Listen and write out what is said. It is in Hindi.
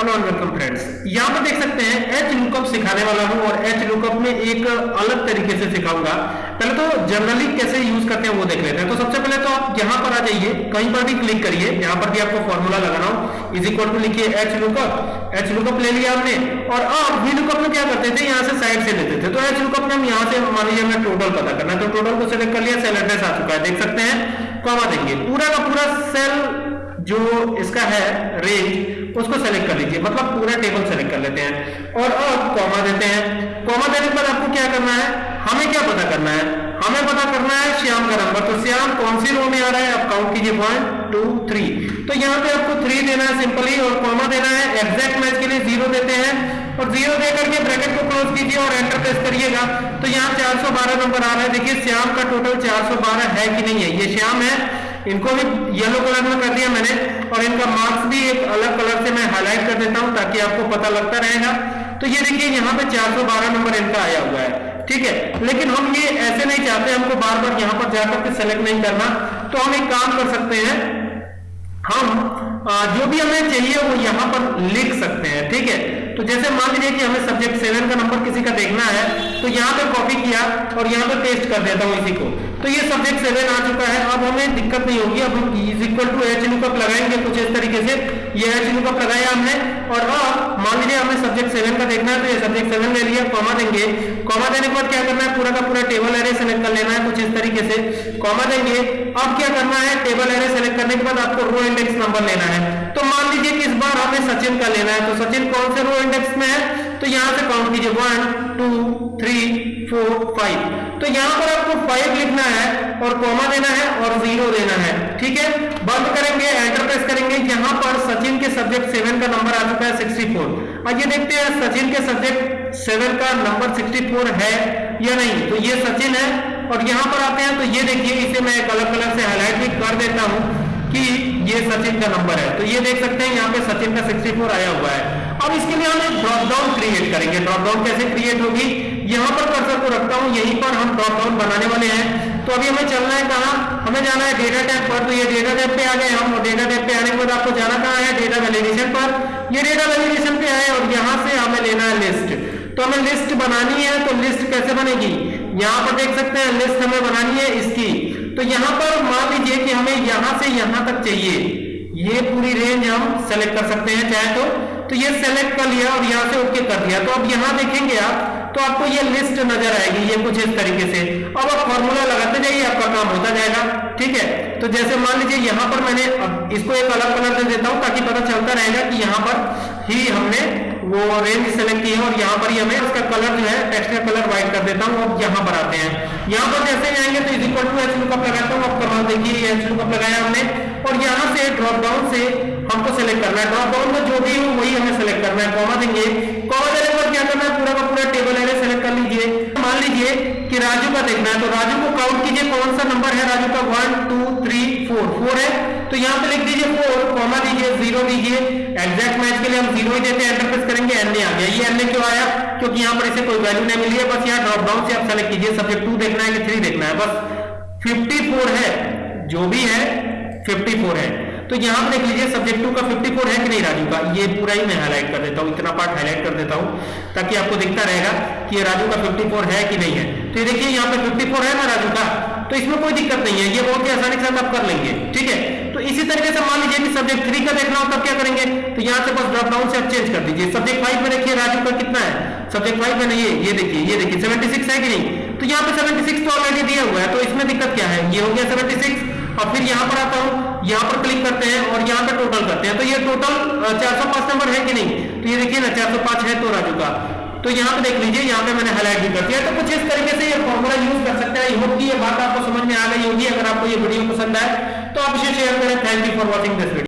हेलो एंड वेलकम फ्रेंड्स यहाँ पर देख सकते हैं एच लुकअप सिखाने वाला हूँ और एच लुकअप में एक अलग तरीके से सिखाऊँगा। पहले तो जनरली कैसे यूज़ करते हैं वो देख लेते हैं। तो सबसे पहले तो आप यहाँ पर आ जाइए, कहीं पर भी क्लिक करिए। यहाँ पर भी आपको फॉर्मूला लगाना हो। इज़ इक्वल टू लिखिए एच लुकअप एच लुकअप ले लिया हमने और अब वी लुकअप में क्या करते थे? यहाँ से साइड से लेते थे। तो एच लुकअप में हम यहाँ से मान लीजिए हमें टोटल पता करना है तो टोटल को सिलेक्ट कर लिया सेल एड्रेस आ चुका है। देख सकते हैं कॉमा देंगे। पूरा का पूरा सेल जो इसका है रेंज उसको सेलेक्ट कर लीजिए मतलब पूरा टेबल सेलेक्ट कर लेते हैं। और अब कॉमा देते हैं। कॉमा देने के बाद आपको क्या करना है? हमें क्या पता करना है? हमें पता करना है श्याम का नंबर तो श्याम, कौन सी रो में आ रहा है? आप काउंट कीजिए। वन टू थ्री तो यहाँ पे आपको थ्री देना है सिंपली और कॉमा देना है। एग्जैक्ट मैच के लिए ज़ीरो देते हैं। और ज़ीरो दे करके ब्रैकेट को क्लोज कीजिए और एंटर प्रेस करिएगा। तो यहाँ 412 नंबर आ रहा है। देखिए, श्याम का टोटल 412 है कि नहीं है? ये श्याम है। इनको भी येलो कलर में कर दिया मैंने और इनका मार्क्स भी एक अलग कलर से मैं हाईलाइट कर देता हूँ ताकि आपको पता लगता रहेगा। तो ये देखिए, यहाँ पे 412 नंबर इनका आया हुआ है, ठीक है? लेकिन हम ये ऐसे नहीं चाहते हमको बार बार यहाँ पर जाकर के सेलेक्ट नहीं करना। तो हम एक काम कर सकते हैं, हम जो भी हमें चाहिए वो यहाँ पर लिख सकते हैं, ठीक है? तो जैसे मान लीजिए कि हमें सब्जेक्ट सेवन का नंबर किसी का देखना है तो यहाँ पे कॉपी किया और यहाँ पे पेस्ट कर देता हूँ इसी को। तो ये सब्जेक्ट सेवन आ चुका है। अब हमें दिक्कत नहीं होगी। अब हम is equal to H lookup लगाएँगे कुछ इस तरीके से। ये एच लुकअप लगाया हमने और अब मान लीजिए हमें सब्जेक्ट सेवन का देखना है तो ये सब्जेक्ट सेवन ले लिया कॉमा देंगे। कॉमा देने के बाद क्या करना है? पूरा का पूरा टेबल एरे सेलेक्ट कर लेना है कुछ इस तरीके से। कॉमा देंगे। अब क्या करना है? टेबल एरे सेलेक्ट करने के बाद आपको रो इंडेक्स नंबर लेना है। तो मान लीजिए कि इस बार हमें सचिन का लेना है। तो सचिन कौन से रो इंडेक्स में है? तो यहाँ से काउंट कीजिए। One two three four five तो यहाँ पर आपको फाइव लिखना है और कॉमा देना है और ज़ीरो देना है, ठीक है? बंद करेंगे एंटर प्रेस करेंगे। यहाँ पर सचिन के सब्जेक्ट सेवन का नंबर आ चुका है सिक्सटी फोर आइए देखते हैं, सचिन के सब्जेक्ट सेवन का नंबर सिक्सटी फोर है या नहीं? तो ये सचिन है और यहाँ पर आते हैं तो ये देखिए, इसे मैं एक अलग कलर से हाईलाइट भी कर देता हूँ कि ये सचिन का नंबर है। तो ये देख सकते हैं, यहाँ पे सचिन का 64 आया हुआ है। अब इसके लिए हम एक ड्रॉप डाउन क्रिएट करेंगे। ड्रॉप डाउन कैसे क्रिएट होगी? यहाँ पर कर्सर को रखता हूँ, यहीं पर हम ड्रॉप डाउन बनाने वाले हैं। तो अभी हमें चलना है कहा? हमें जाना है डेटा टैब पर। तो ये डेटा टैब पे आ गए हम डेटा टैब पे आने के बाद आपको जाना कहाँ है? डेटा वैलिडेशन पर। ये डेटा वैलिडेशन पे आए, और यहाँ से हमें लेना है लिस्ट तो हमें लिस्ट बनानी है तो लिस्ट कैसे बनेगी? यहाँ पर देख सकते हैं लिस्ट हमें बनानी है इसकी। तो यहाँ पर मान लीजिए कि हमें यहाँ से यहाँ तक चाहिए। ये पूरी रेंज हम सेलेक्ट कर सकते हैं, चाहे तो। तो ये सेलेक्ट कर लिया, और यहाँ से ओके कर दिया। तो अब यहाँ देखेंगे आप तो आपको ये लिस्ट नज़र आएगी, ये कुछ इस तरीके से। अब आप फॉर्मूला लगाते जाइए, आपका काम होता जाएगा, ठीक है? तो जैसे मान लीजिए, यहाँ पर मैंने अब इसको एक अलग कलर दे देता हूँ, ताकि पता चलता रहेगा कि यहाँ पर ही हमने वो रेंज सेलेक्ट की है, और यहाँ पर ही हमें उसका कलर जो है टेक्स्ट का कलर व्हाइट कर देता हूँ अब यहाँ पर आते हैं। यहाँ पर जैसे आएँगे तो is equal to H lookup लगाता हूँ अब कमाल देखिए एच लुकअप लगाया हमने। और यहाँ से ड्रॉप डाउन से हमको सेलेक्ट करना है। ड्रॉप डाउन में जो भी हो, वही हमें सेलेक्ट करना है कॉमा देंगे। पूरा का पूरा टेबल एरे सेलेक्ट कर लीजिए। मान लीजिए कि राजू का देखना है तो राजू को काउंट कीजिए, कौन सा नंबर है राजू का? One two three four four है? तो यहाँ पे लिख दीजिए फोर कॉमा दीजिए ज़ीरो दीजिए। एग्जैक्ट मैच के लिए हम ज़ीरो ही देते हैं एंटर प्रेस करेंगे एन ए आ गया। ये एन ए क्यों आया? क्योंकि यहाँ पर इसे कोई वैल्यू नहीं मिली है, बस यहाँ ड्रॉप डाउन से आप सेलेक्ट कीजिए सब्जेक्ट टू देखना है कि थ्री देखना है। बस 54 है, जो भी है 54 है। तो यहाँ पर देख लीजिए सब्जेक्ट टू का 54 है कि नहीं, राजू का? ये पूरा ही मैं हाईलाइट कर देता हूँ, इतना पार्ट हाईलाइट कर देता हूँ, ताकि आपको दिखता रहेगा कि ये राजू का 54 है कि नहीं है। तो ये देखिए, यहाँ पे 54 है ना राजू का? तो इसमें कोई दिक्कत नहीं है, ये बहुत ही आसानी से आप कर लेंगे, ठीक है? तो इसी तरीके से मान लीजिए कि सब्जेक्ट थ्री का देखना हो, तब क्या करेंगे? तो यहाँ से बस ड्रॉप डाउन से आप चेंज कर दीजिए। सब्जेक्ट फाइव में देखिए, राजू का कितना है? सब्जेक्ट फाइव में नहीं ये देखिए ये देखिए सेवेंटी सिक्स है कि नहीं? तो यहाँ पे 76 तो ऑलरेडी दिया हुआ है तो इसमें दिक्कत क्या है? ये हो गया 76 और फिर यहाँ पर आता हूँ यहाँ पर क्लिक करते हैं और यहाँ पर टोटल करते हैं। तो ये टोटल 405 नंबर है कि नहीं? तो ये देखिए ना 405 है तो राजू का। तो यहाँ पे देख लीजिए, यहाँ पे मैंने हाईलाइट भी कर दिया। तो कुछ इस तरीके से ये फॉर्मूला यूज़ कर सकते हैं। होप की ये बात आपको समझ में आ गई होगी। अगर आपको ये वीडियो पसंद आए तो आप इसे शेयर करें। Thank you for watching this video